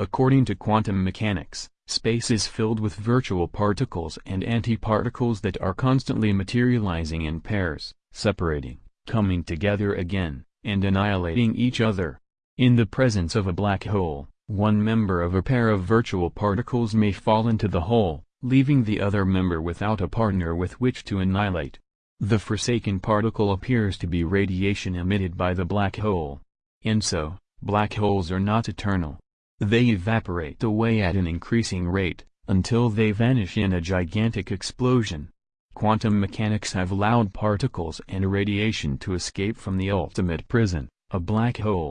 According to quantum mechanics, space is filled with virtual particles and antiparticles that are constantly materializing in pairs, separating, coming together again, and annihilating each other. In the presence of a black hole, one member of a pair of virtual particles may fall into the hole, leaving the other member without a partner with which to annihilate. The forsaken particle appears to be radiation emitted by the black hole. And so, black holes are not eternal. They evaporate away at an increasing rate, until they vanish in a gigantic explosion. Quantum mechanics have allowed particles and radiation to escape from the ultimate prison, a black hole.